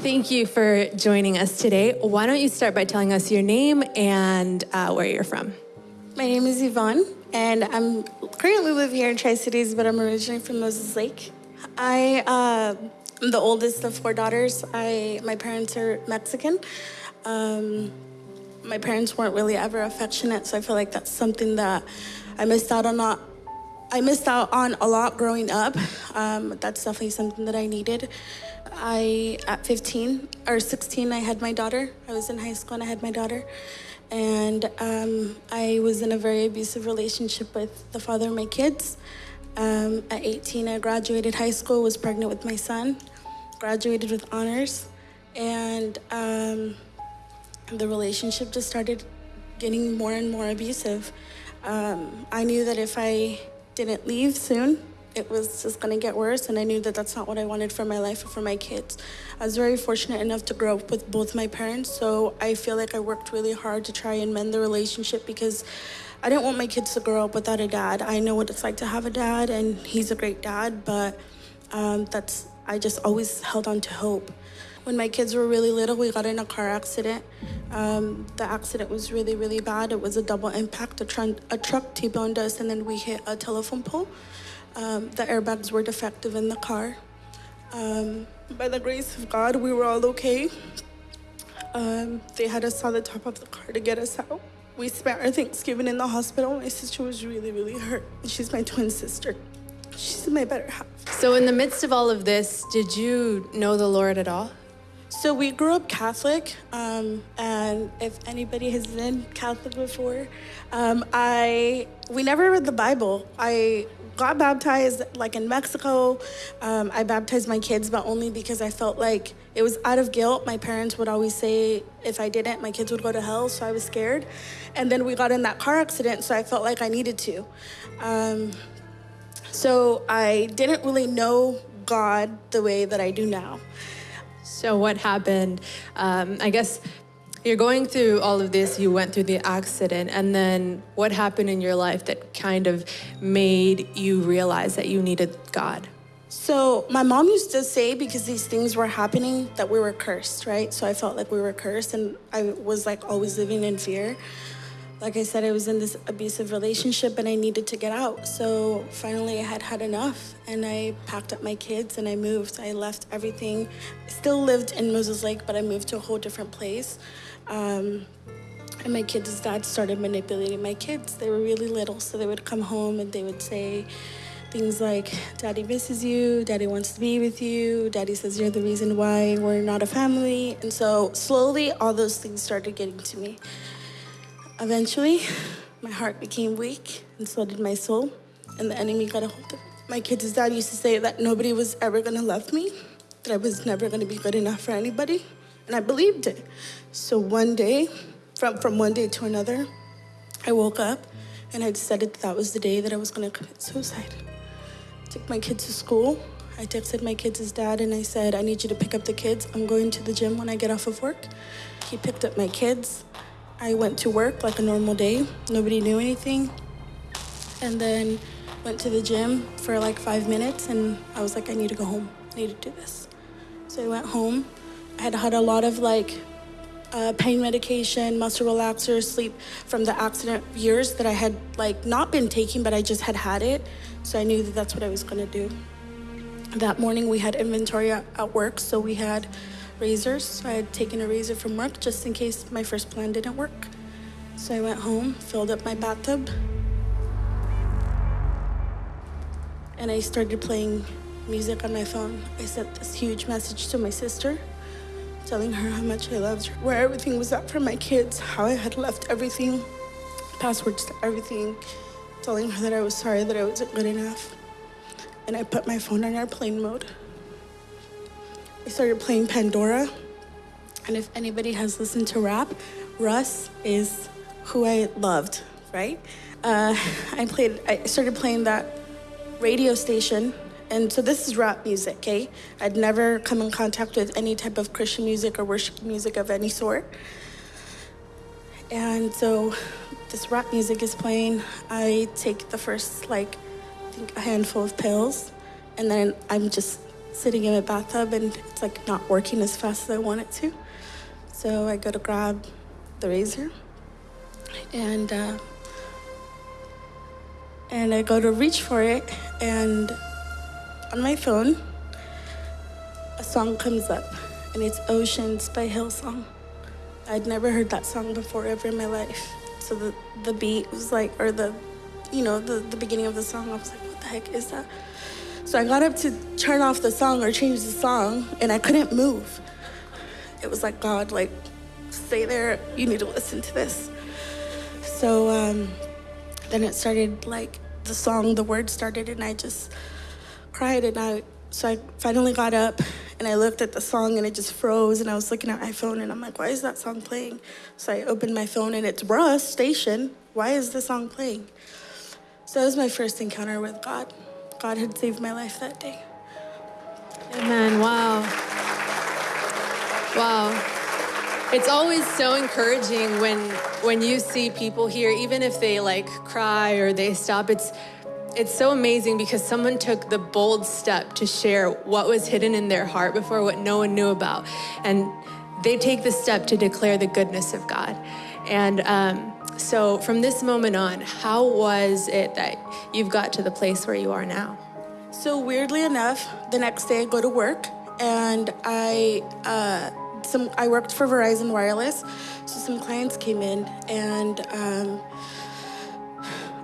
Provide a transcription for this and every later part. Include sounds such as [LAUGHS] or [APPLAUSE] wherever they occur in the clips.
Thank you for joining us today. Why don't you start by telling us your name and uh, where you're from? My name is Yvonne, and I'm currently live here in Tri Cities, but I'm originally from Moses Lake. I uh, am the oldest of four daughters. I my parents are Mexican. Um, my parents weren't really ever affectionate, so I feel like that's something that I missed out on. Not, I missed out on a lot growing up. Um, that's definitely something that I needed. I at 15 or 16, I had my daughter. I was in high school and I had my daughter, and um, I was in a very abusive relationship with the father of my kids. Um, at 18, I graduated high school, was pregnant with my son, graduated with honors, and um, the relationship just started getting more and more abusive. Um, I knew that if I didn't leave soon, it was just going to get worse, and I knew that that's not what I wanted for my life or for my kids. I was very fortunate enough to grow up with both my parents, so I feel like I worked really hard to try and mend the relationship because I didn't want my kids to grow up without a dad. I know what it's like to have a dad, and he's a great dad, but um, that's I just always held on to hope. When my kids were really little, we got in a car accident. Um, the accident was really, really bad. It was a double impact. A, tr- a truck T-boned us, and then we hit a telephone pole. Um, the airbags were defective in the car. Um, by the grace of God, we were all okay. Um, they had us on the top of the car to get us out. We spent our Thanksgiving in the hospital. My sister was really, really hurt. She's my twin sister. She's my better half. So, in the midst of all of this, did you know the Lord at all? So we grew up Catholic, um, and if anybody has been Catholic before, um, I we never read the Bible. I got baptized like in Mexico. Um, I baptized my kids, but only because I felt like it was out of guilt. My parents would always say if I didn't, my kids would go to hell, so I was scared. And then we got in that car accident, so I felt like I needed to. Um, so I didn't really know God the way that I do now. So, what happened? Um, I guess you're going through all of this, you went through the accident, and then what happened in your life that kind of made you realize that you needed God? So, my mom used to say because these things were happening that we were cursed, right? So, I felt like we were cursed, and I was like always living in fear like I said, I was in this abusive relationship and I needed to get out. So finally, I had had enough and I packed up my kids and I moved. I left everything. Still lived in Moses Lake, but I moved to a whole different place. Um, and my kids' dad started manipulating my kids. They were really little, so they would come home and they would say things like, Daddy misses you, Daddy wants to be with you, Daddy says you're the reason why we're not a family. And so slowly, all those things started getting to me. Eventually, my heart became weak, and so did my soul, and the enemy got a hold of it. My kid's dad used to say that nobody was ever gonna love me, that I was never gonna be good enough for anybody, and I believed it. So one day, from, from one day to another, I woke up and I decided that, that was the day that I was gonna commit suicide. I took my kids to school. I texted my kids' dad and I said, I need you to pick up the kids. I'm going to the gym when I get off of work. He picked up my kids. I went to work like a normal day. Nobody knew anything. And then went to the gym for like five minutes and I was like, I need to go home. I need to do this. So I went home. I had had a lot of like uh, pain medication, muscle relaxers, sleep from the accident years that I had like not been taking, but I just had had it. So I knew that that's what I was gonna do. That morning we had inventory at, at work, so we had razors. So I had taken a razor from work just in case my first plan didn't work. So I went home, filled up my bathtub, and I started playing music on my phone. I sent this huge message to my sister, telling her how much I loved her, where everything was at for my kids, how I had left everything, passwords to everything, telling her that I was sorry that I wasn't good enough. And I put my phone on airplane mode. I started playing Pandora. And if anybody has listened to rap, Russ is who I loved, right? Uh, [LAUGHS] I played, I started playing that radio station. And so this is rap music, okay? I'd never come in contact with any type of Christian music or worship music of any sort. And so this rap music is playing. I take the first, like, I think a handful of pills, and then I'm just sitting in my bathtub and it's like not working as fast as I want it to. So I go to grab the razor and uh, and I go to reach for it and on my phone a song comes up and it's Oceans by Hillsong. I'd never heard that song before ever in my life. So the, the beat was like, or the, you know, the, the beginning of the song, I was like, what the heck is that? So I got up to turn off the song or change the song and I couldn't move. It was like, God, like, stay there, you need to listen to this. So um, then it started like the song, the words started and I just cried and I, so I finally got up and I looked at the song and it just froze and I was looking at my phone and I'm like, why is that song playing? So I opened my phone and it's Russ Station. Why is the song playing? So that was my first encounter with God. God had saved my life that day. Amen. Wow. Wow. It's always so encouraging when when you see people here, even if they like cry or they stop. It's it's so amazing because someone took the bold step to share what was hidden in their heart before, what no one knew about. And they take the step to declare the goodness of God. And um, so from this moment on, how was it that you've got to the place where you are now? So weirdly enough, the next day I go to work and I uh, some I worked for Verizon Wireless, so some clients came in and um,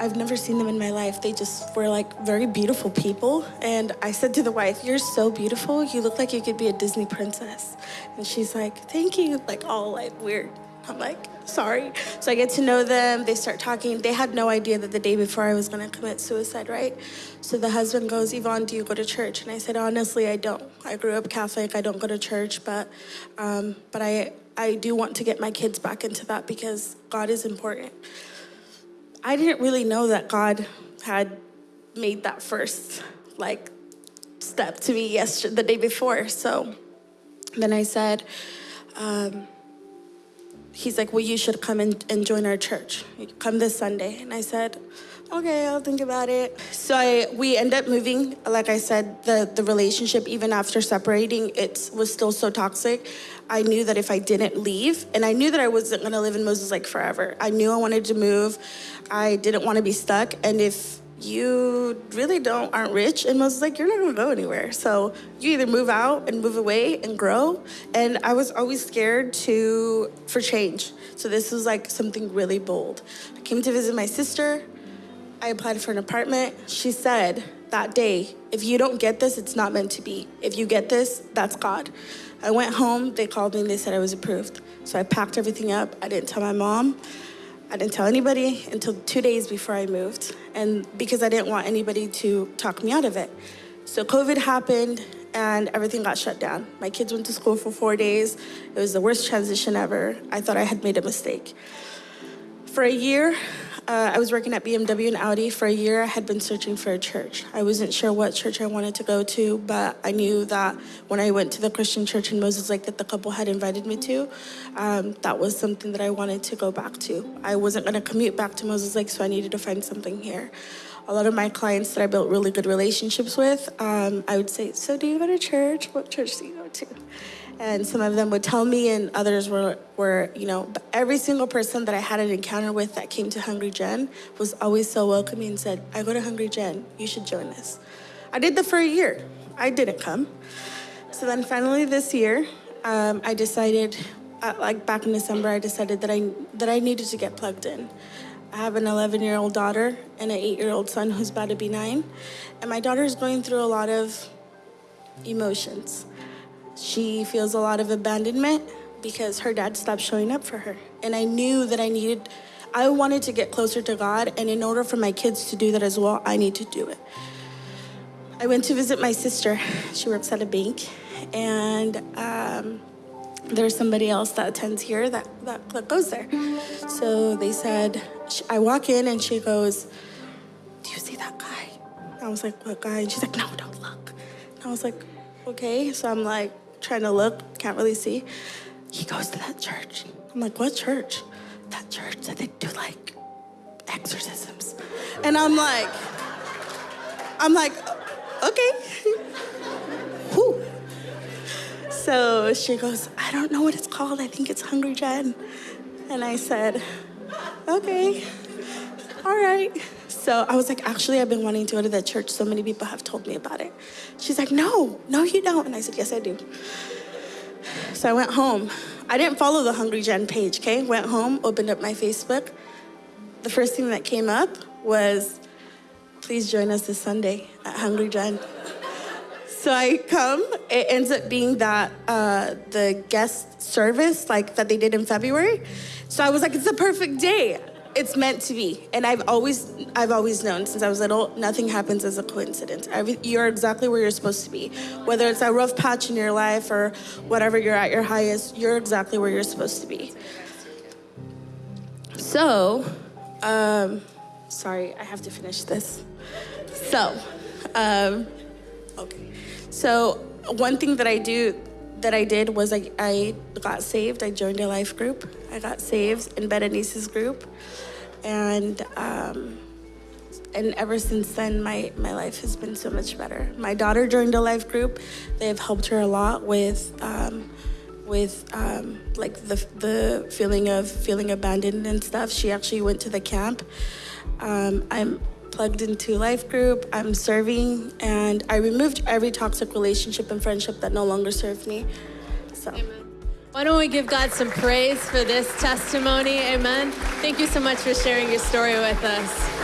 I've never seen them in my life. They just were like very beautiful people. And I said to the wife, You're so beautiful. You look like you could be a Disney princess. And she's like, Thank you. Like, all like weird. I'm like, Sorry. So I get to know them. They start talking. They had no idea that the day before I was going to commit suicide, right? So the husband goes, Yvonne, do you go to church? And I said, Honestly, I don't. I grew up Catholic. I don't go to church, but, um, but I, I do want to get my kids back into that because God is important. I didn't really know that God had made that first like step to me yesterday, the day before. So then I said, um, he's like, well, you should come and, and join our church. Come this Sunday. And I said, okay, I'll think about it. So I, we end up moving. Like I said, the, the relationship, even after separating, it was still so toxic. I knew that if I didn't leave, and I knew that I wasn't gonna live in Moses Lake forever. I knew I wanted to move. I didn't want to be stuck. And if you really don't aren't rich in Moses Lake you're not gonna go anywhere. So you either move out and move away and grow. And I was always scared to for change. So this was like something really bold. I came to visit my sister. I applied for an apartment. She said that day, if you don't get this, it's not meant to be. If you get this, that's God. I went home, they called me and they said I was approved. So I packed everything up. I didn't tell my mom. I didn't tell anybody until two days before I moved. And because I didn't want anybody to talk me out of it. So COVID happened and everything got shut down. My kids went to school for four days. It was the worst transition ever. I thought I had made a mistake. For a year, uh, I was working at BMW and Audi for a year. I had been searching for a church. I wasn't sure what church I wanted to go to, but I knew that when I went to the Christian church in Moses Lake that the couple had invited me to, um, that was something that I wanted to go back to. I wasn't going to commute back to Moses Lake, so I needed to find something here. A lot of my clients that I built really good relationships with, um, I would say, So, do you go to church? What church do you go to? And some of them would tell me and others were, were you know every single person that i had an encounter with that came to hungry gen was always so welcoming and said i go to hungry gen. You should join us i did that for a year. I didn't come. So then finally this year um, i decided uh, like back in december i decided that i that i needed to get plugged in. I have an 11 year old daughter and an 8 year old son who's about to be nine. And my daughter is going through a lot of emotions. She feels a lot of abandonment because her dad stopped showing up for her. And I knew that I needed, I wanted to get closer to God. And in order for my kids to do that as well, I need to do it. I went to visit my sister. She works at a bank. And um, there's somebody else that attends here that, that, that goes there. So they said, I walk in and she goes, Do you see that guy? I was like, What guy? And she's like, No, don't look. And I was like, Okay. So I'm like, trying to look, can't really see. He goes to that church. I'm like, what church? That church that they do like exorcisms. And I'm like, I'm like, okay. [LAUGHS] So she goes, I don't know what it's called. I think it's Hungry Gen. And I said, okay, all right. So I was like, actually, I've been wanting to go to that church. So many people have told me about it. She's like, no, no, you don't. And I said, yes, I do. So I went home. I didn't follow the Hungry Gen page, okay? Went home, opened up my Facebook. The first thing that came up was, please join us this Sunday at Hungry Gen. So I come, it ends up being that uh, the guest service, like that they did in February. So I was like, it's the perfect day. It's meant to be. And I've always, I've always known since I was little, nothing happens as a coincidence. Every, you're exactly where you're supposed to be. Whether it's a rough patch in your life or whatever you're at your highest, you're exactly where you're supposed to be. So, um, sorry, I have to finish this. So, um, okay. So one thing that I do that I did was I, I got saved. I joined a life group. I got saved in Berenice's group, and um, and ever since then, my my life has been so much better. My daughter joined a life group. They've helped her a lot with. Um, with um, like the the feeling of feeling abandoned and stuff. She actually went to the camp. Um, I'm plugged into life group. I'm serving, and I removed every toxic relationship and friendship that no longer served me. So. Amen. Why don't we give God some praise for this testimony? Amen. Thank you so much for sharing your story with us.